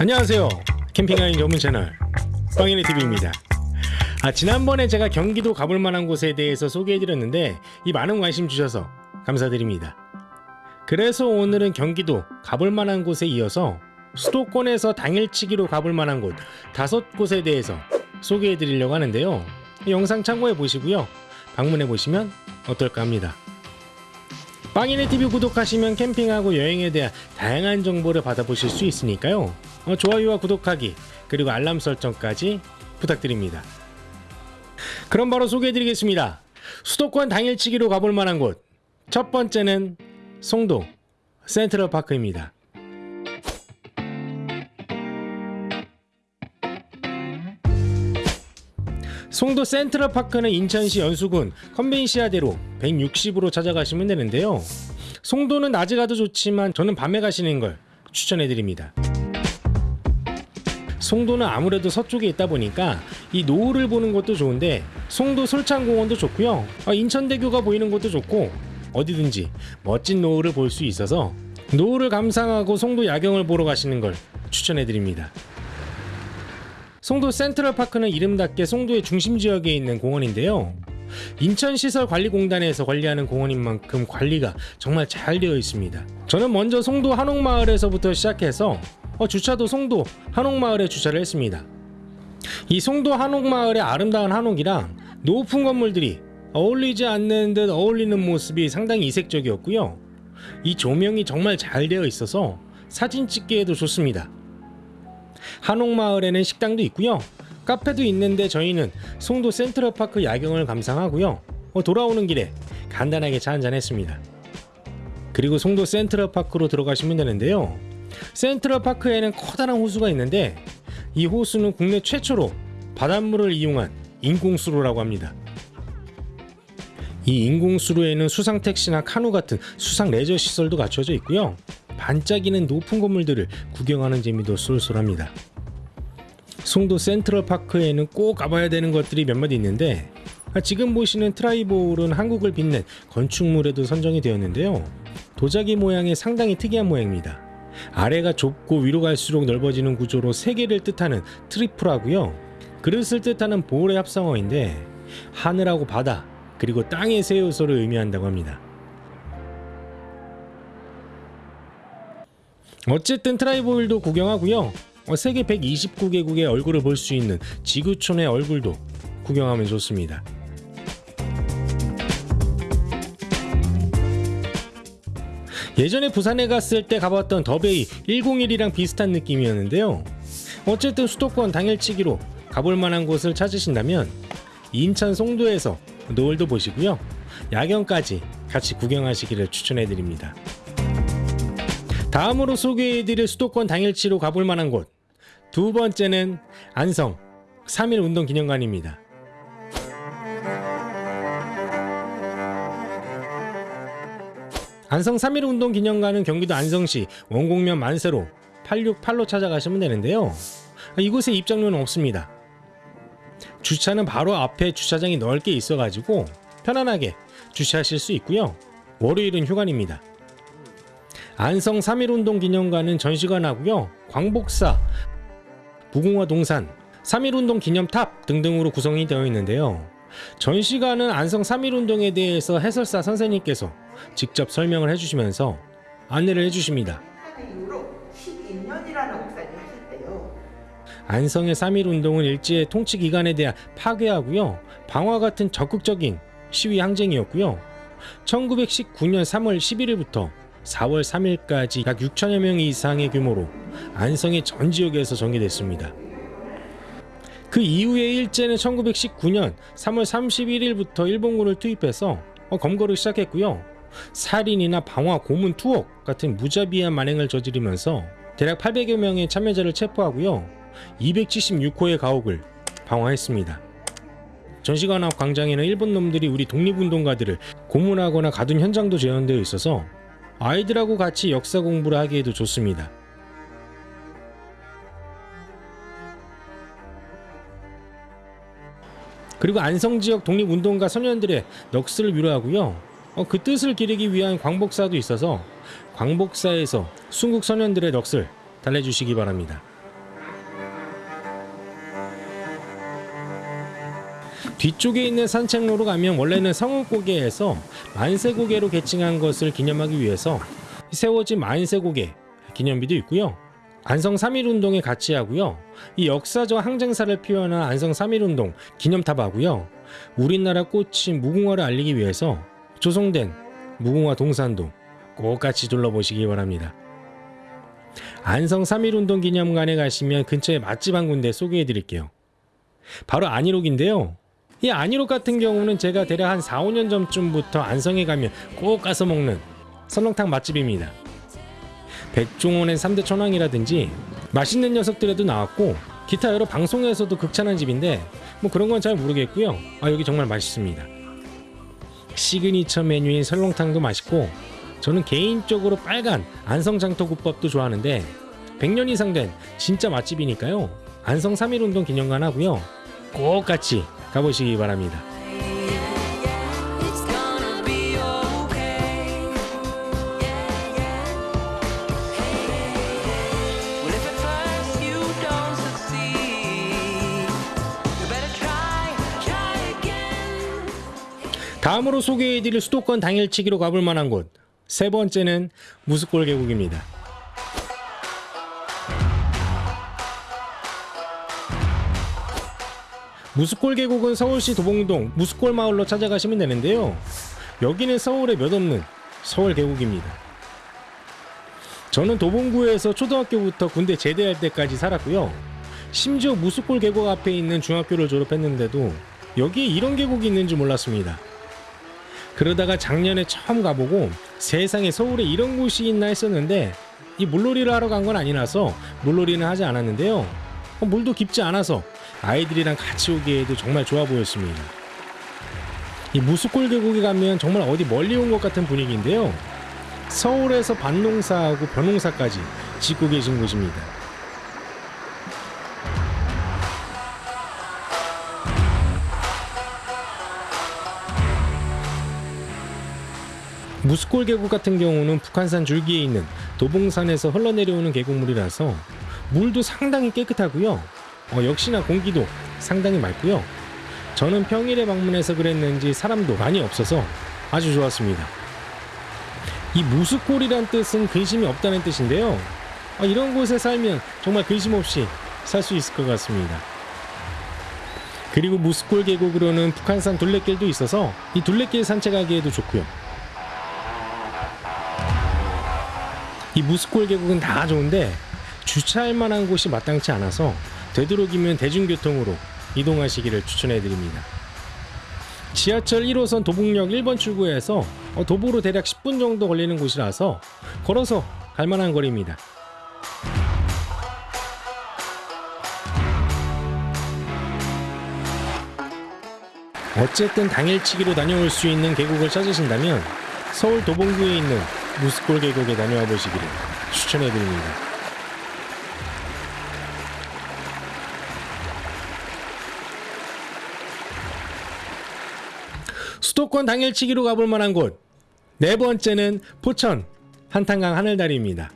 안녕하세요. 캠핑 여행 전문 채널 빵이네 TV입니다. 아, 지난번에 제가 경기도 가볼 만한 곳에 대해서 소개해드렸는데 이 많은 관심 주셔서 감사드립니다. 그래서 오늘은 경기도 가볼 만한 곳에 이어서 수도권에서 당일치기로 가볼 만한 곳 다섯 곳에 대해서 소개해 드리려고 하는데요. 이 영상 참고해 보시고요. 방문해 보시면 어떨까 합니다. 빵이네 TV 구독하시면 캠핑하고 여행에 대한 다양한 정보를 받아보실 수 있으니까요. 어, 좋아요와 구독하기 그리고 알람 설정까지 부탁드립니다. 그럼 바로 소개해드리겠습니다. 수도권 당일치기로 가볼 만한 곳. 첫 번째는 송도 센트럴파크입니다. 송도 센트럴파크는 인천시 연수군 컨벤시아대로 160으로 찾아가시면 되는데요. 송도는 낮에 가도 좋지만 저는 밤에 가시는 걸 추천해드립니다. 송도는 아무래도 서쪽에 있다 보니까 이 노을을 보는 것도 좋은데 송도 솔창공원도 좋고요. 아, 인천대교가 보이는 것도 좋고 어디든지 멋진 노을을 볼 수 있어서 노을을 감상하고 송도 야경을 보러 가시는 걸 추천해드립니다. 송도 센트럴파크는 이름답게 송도의 중심 지역에 있는 공원인데요. 인천시설관리공단에서 관리하는 공원인 만큼 관리가 정말 잘 되어 있습니다. 저는 먼저 송도 한옥마을에서부터 시작해서 어, 주차도 송도 한옥마을에 주차를 했습니다. 이 송도 한옥마을의 아름다운 한옥이랑 높은 건물들이 어울리지 않는 듯 어울리는 모습이 상당히 이색적이었고요. 이 조명이 정말 잘 되어 있어서 사진 찍기에도 좋습니다. 한옥마을에는 식당도 있고요. 카페도 있는데 저희는 송도 센트럴파크 야경을 감상하고요. 어, 돌아오는 길에 간단하게 차 한잔 했습니다. 그리고 송도 센트럴파크로 들어가시면 되는데요. 센트럴파크에는 커다란 호수가 있는데 이 호수는 국내 최초로 바닷물을 이용한 인공수로라고 합니다. 이 인공수로에는 수상 택시나 카누 같은 수상 레저 시설도 갖춰져 있고요. 반짝이는 높은 건물들을 구경하는 재미도 쏠쏠합니다. 송도 센트럴파크에는 꼭 가봐야 되는 것들이 몇몇 있는데 지금 보시는 트라이볼은 한국을 빛낸 건축물에도 선정이 되었는데요. 도자기 모양이 상당히 특이한 모양입니다. 아래가 좁고 위로 갈수록 넓어지는 구조로 세 개를 뜻하는 triple하고요. 그릇을 뜻하는 bowl의 합성어인데 하늘하고 바다 그리고 땅의 세 요소를 의미한다고 합니다. 어쨌든 트라이볼도 구경하고요. 어, 세계 129개국의 얼굴을 볼 수 있는 지구촌의 얼굴도 구경하면 좋습니다. 예전에 부산에 갔을 때 가봤던 더베이 101이랑 비슷한 느낌이었는데요. 어쨌든 수도권 당일치기로 가볼 만한 곳을 찾으신다면 인천 송도에서 노을도 보시고요. 야경까지 같이 구경하시기를 추천해드립니다. 다음으로 소개해드릴 수도권 당일치로 가볼 만한 곳. 두 번째는 안성 3일 운동 기념관입니다. 안성 3.1 운동 기념관은 경기도 안성시 원곡면 만세로 868로 찾아가시면 되는데요. 이곳에 입장료는 없습니다. 주차는 바로 앞에 주차장이 넓게 있어가지고 편안하게 주차하실 수 있고요. 월요일은 휴관입니다. 안성 3.1 운동 기념관은 전시관 하고요. 광복사, 무궁화 동산, 3.1 운동 기념탑 등등으로 구성이 되어 있는데요. 전시관은 안성 3.1 운동에 대해서 해설사 선생님께서 직접 설명을 해주시면서 안내를 해주십니다. 이후로 12년이라는 목사님 하셨대요. 안성의 3.1 운동은 일제의 통치 기간에 대한 파괴하고요. 방화 같은 적극적인 시위 항쟁이었고요. 1919년 3월 11일부터 4월 3일까지 약 6천여 명 이상의 규모로 안성의 전 지역에서 전개됐습니다. 그 이후에 일제는 1919년 3월 31일부터 일본군을 투입해서 어, 검거를 시작했고요. 살인이나 방화, 고문, 투옥 같은 무자비한 만행을 저지르면서 대략 800여 명의 참여자를 체포하고요. 276호의 가옥을 방화했습니다. 전시관 앞 광장에는 일본 놈들이 우리 독립운동가들을 고문하거나 가둔 현장도 재현되어 있어서 아이들하고 같이 역사 공부를 하기에도 좋습니다. 그리고 안성 지역 독립운동가 소년들의 넋을 위로하고요. 어, 그 뜻을 기리기 위한 광복사도 있어서 광복사에서 순국 선현들의 넋을 달래주시기 바랍니다. 뒤쪽에 있는 산책로로 가면 원래는 성은고개에서 만세고개로 개칭한 것을 기념하기 위해서 세워진 만세고개 기념비도 있고요. 안성 3.1운동에 같이 하고요. 이 역사적 항쟁사를 표현한 안성 3.1운동 기념탑 하고요. 우리나라 꽃인 무궁화를 알리기 위해서 조성된 무궁화 동산도 꼭 같이 둘러보시기 바랍니다. 안성 3.1운동 기념관에 가시면 근처에 맛집 한 군데 소개해 드릴게요. 바로 안희록인데요. 이 안희록 같은 경우는 제가 대략 한 4, 5년 전쯤부터 안성에 가면 꼭 가서 먹는 설렁탕 맛집입니다. 백종원의 3대 천왕이라든지 맛있는 녀석들에도 나왔고 기타 여러 방송에서도 극찬한 집인데 뭐 그런 건 잘 모르겠고요. 아 여기 정말 맛있습니다. 시그니처 메뉴인 설렁탕도 맛있고 저는 개인적으로 빨간 안성장터국밥도 좋아하는데 100년 이상 된 진짜 맛집이니까요. 안성 3.1운동 기념관 하고요. 꼭 같이 가보시기 바랍니다. 다음으로 소개해드릴 수도권 당일치기로 가볼 만한 곳 세 번째는 무스골 계곡입니다. 무스골 계곡은 서울시 도봉동 무스골 마을로 찾아가시면 되는데요. 여기는 서울에 몇 없는 서울 계곡입니다. 저는 도봉구에서 초등학교부터 군대 제대할 때까지 살았고요. 심지어 무스골 계곡 앞에 있는 중학교를 졸업했는데도 여기에 이런 계곡이 있는 줄 몰랐습니다. 그러다가 작년에 처음 가보고 세상에 서울에 이런 곳이 있나 했었는데 이 물놀이를 하러 간 건 아니라서 물놀이는 하지 않았는데요. 어, 물도 깊지 않아서 아이들이랑 같이 오기에도 정말 좋아 보였습니다. 이 무수골 계곡에 가면 정말 어디 멀리 온 것 같은 분위기인데요. 서울에서 밭농사하고 벼농사까지 짓고 계신 곳입니다. 무스골 계곡 같은 경우는 북한산 줄기에 있는 도봉산에서 흘러내려오는 계곡물이라서 물도 상당히 깨끗하고요. 어, 역시나 공기도 상당히 맑고요. 저는 평일에 방문해서 그랬는지 사람도 많이 없어서 아주 좋았습니다. 이 무스골이란 뜻은 근심이 없다는 뜻인데요. 아, 이런 곳에 살면 정말 근심 없이 살 수 있을 것 같습니다. 그리고 무스골 계곡으로는 북한산 둘레길도 있어서 이 둘레길 산책하기에도 좋고요. 이 무스골 계곡은 다 좋은데 주차할 만한 곳이 마땅치 않아서 되도록이면 대중교통으로 이동하시기를 추천해 드립니다. 지하철 1호선 도봉역 1번 출구에서 어, 도보로 대략 10분 정도 걸리는 곳이라서 걸어서 갈 만한 거리입니다. 어쨌든 당일치기로 다녀올 수 있는 계곡을 찾으신다면 서울 도봉구에 있는 무스골 계곡에 다녀와 보시기를 추천해 드립니다. 수도권 당일치기로 가볼 만한 곳 네 번째는 포천 한탄강 하늘다리입니다.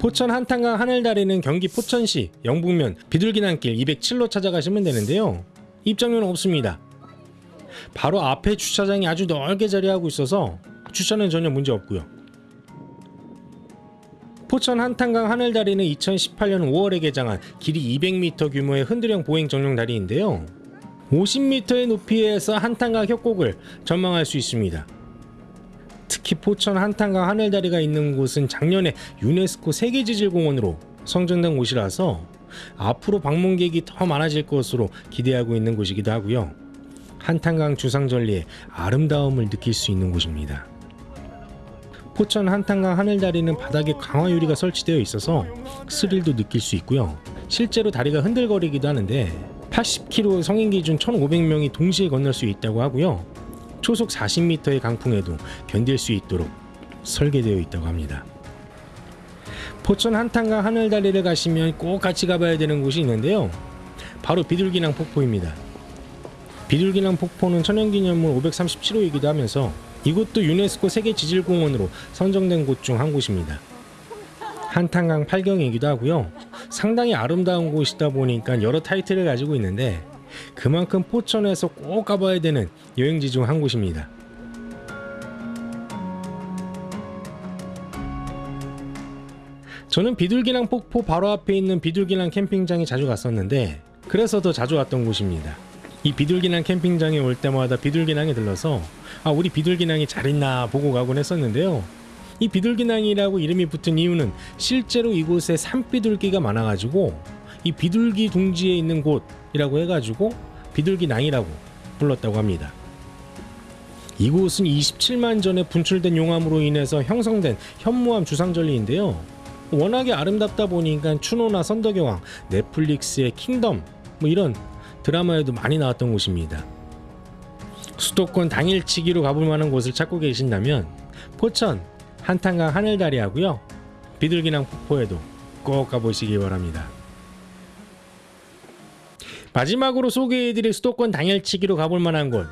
포천 한탄강 하늘다리는 경기 포천시 영북면 비둘기난길 207로 찾아가시면 되는데요. 입장료는 없습니다. 바로 앞에 주차장이 아주 넓게 자리하고 있어서 주차는 전혀 문제 없고요. 포천 한탄강 하늘다리는 2018년 5월에 개장한 길이 200m 규모의 흔들형 보행 전용 다리인데요. 50m의 높이에서 한탄강 협곡을 전망할 수 있습니다. 특히 포천 한탄강 하늘다리가 있는 곳은 작년에 유네스코 세계지질공원으로 선정된 곳이라서 앞으로 방문객이 더 많아질 것으로 기대하고 있는 곳이기도 하고요. 한탄강 주상절리의 아름다움을 느낄 수 있는 곳입니다. 포천 한탄강 하늘다리는 바닥에 강화 유리가 설치되어 있어서 스릴도 느낄 수 있고요. 실제로 다리가 흔들거리기도 하는데 80km 성인 기준 1,500명이 동시에 건널 수 있다고 하고요. 초속 40m의 강풍에도 견딜 수 있도록 설계되어 있다고 합니다. 포천 한탄강 하늘다리를 가시면 꼭 같이 가봐야 되는 곳이 있는데요. 바로 비둘기낭 폭포입니다. 비둘기낭 폭포는 천연기념물 537호이기도 하면서 이곳도 유네스코 세계지질공원으로 선정된 곳 중 한 곳입니다. 한탄강 팔경이기도 하고요. 상당히 아름다운 곳이다 보니까 여러 타이틀을 가지고 있는데 그만큼 포천에서 꼭 가봐야 되는 여행지 중 한 곳입니다. 저는 비둘기낭 폭포 바로 앞에 있는 비둘기낭 캠핑장에 자주 갔었는데 그래서 더 자주 왔던 곳입니다. 이 비둘기낭 캠핑장에 올 때마다 비둘기낭에 들러서 아 우리 비둘기낭이 잘 있나 보고 가곤 했었는데요. 이 비둘기낭이라고 이름이 붙은 이유는 실제로 이곳에 산비둘기가 많아가지고 이 비둘기 둥지에 있는 곳이라고 해가지고 비둘기낭이라고 불렀다고 합니다. 이곳은 27만 전에 분출된 용암으로 인해서 형성된 현무암 주상절리인데요. 워낙에 아름답다 보니까 추노나 선덕여왕, 넷플릭스의 킹덤 뭐 이런 드라마에도 많이 나왔던 곳입니다. 수도권 당일치기로 가볼 만한 곳을 찾고 계신다면 포천 한탄강 하늘다리하고요 비둘기낭 폭포에도 꼭 가보시기 바랍니다. 마지막으로 소개해드릴 수도권 당일치기로 가볼 만한 곳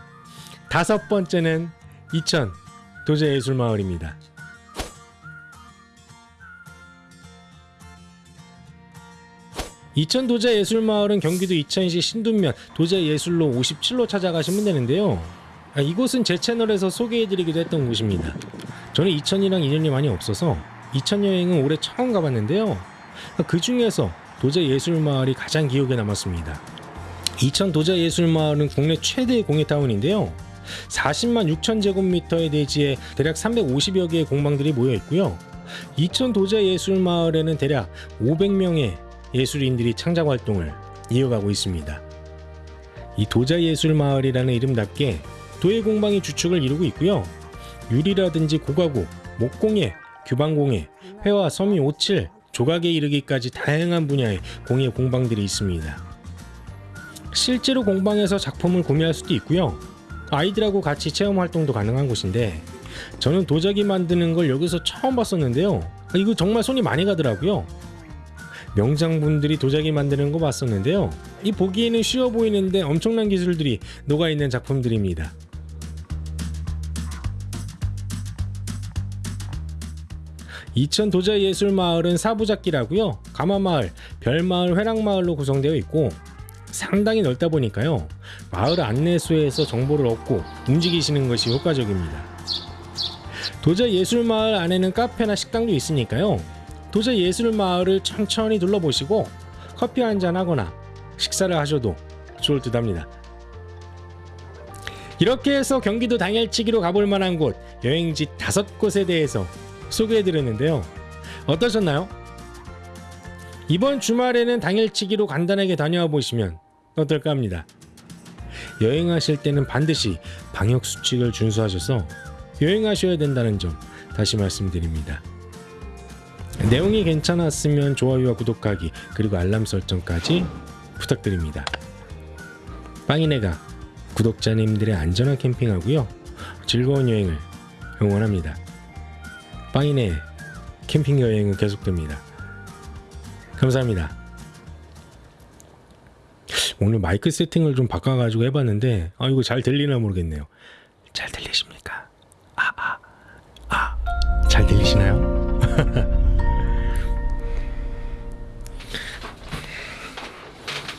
다섯 번째는 이천 도제예술마을입니다. 이천 도제예술마을은 경기도 이천시 신둔면 도제예술로 57로 찾아가시면 되는데요. 아, 이곳은 제 채널에서 소개해드리기도 했던 곳입니다. 저는 이천이랑 인연이 많이 없어서 이천 여행은 올해 처음 가봤는데요. 그 중에서 도제예술마을이 가장 기억에 남았습니다. 이천 도자예술마을은 국내 최대의 공예타운인데요. 40만 6천 제곱미터의 대지에 대략 350여 개의 공방들이 모여 있고요. 이천 도자예술마을에는 대략 500명의 예술인들이 창작 활동을 이어가고 있습니다. 이 도자예술마을이라는 이름답게 도예 공방이 주축을 이루고 있고요. 유리라든지 고가구, 목공예, 규방공예, 회화, 섬유, 오칠, 조각에 이르기까지 다양한 분야의 공예 공방들이 있습니다. 실제로 공방에서 작품을 구매할 수도 있고요. 아이들하고 같이 체험 활동도 가능한 곳인데 저는 도자기 만드는 걸 여기서 처음 봤었는데요. 이거 정말 손이 많이 가더라고요. 명장분들이 도자기 만드는 거 봤었는데요. 이 보기에는 쉬워 보이는데 엄청난 기술들이 녹아 있는 작품들입니다. 이천 도자예술마을은 사부작기라고요. 가마마을, 별마을, 회랑마을로 구성되어 있고 상당히 넓다 보니까요. 마을 안내소에서 정보를 얻고 움직이시는 것이 효과적입니다. 도자 예술마을 안에는 카페나 식당도 있으니까요. 도자 예술마을을 천천히 둘러보시고 커피 한잔 하거나 식사를 하셔도 좋을 듯 합니다. 이렇게 해서 경기도 당일치기로 가볼 만한 곳 여행지 다섯 곳에 대해서 소개해드렸는데요. 어떠셨나요? 이번 주말에는 당일치기로 간단하게 다녀와 보시면 어떨까 합니다. 여행하실 때는 반드시 방역 수칙을 준수하셔서 여행하셔야 된다는 점 다시 말씀드립니다. 내용이 괜찮았으면 좋아요와 구독하기 그리고 알람 설정까지 부탁드립니다. 빵이네가 구독자님들의 안전한 캠핑하고요 즐거운 여행을 응원합니다. 빵이네 캠핑 여행은 계속됩니다. 감사합니다. 오늘 마이크 세팅을 좀 바꿔가지고 해봤는데 아 이거 잘 들리나 모르겠네요. 잘 들리십니까?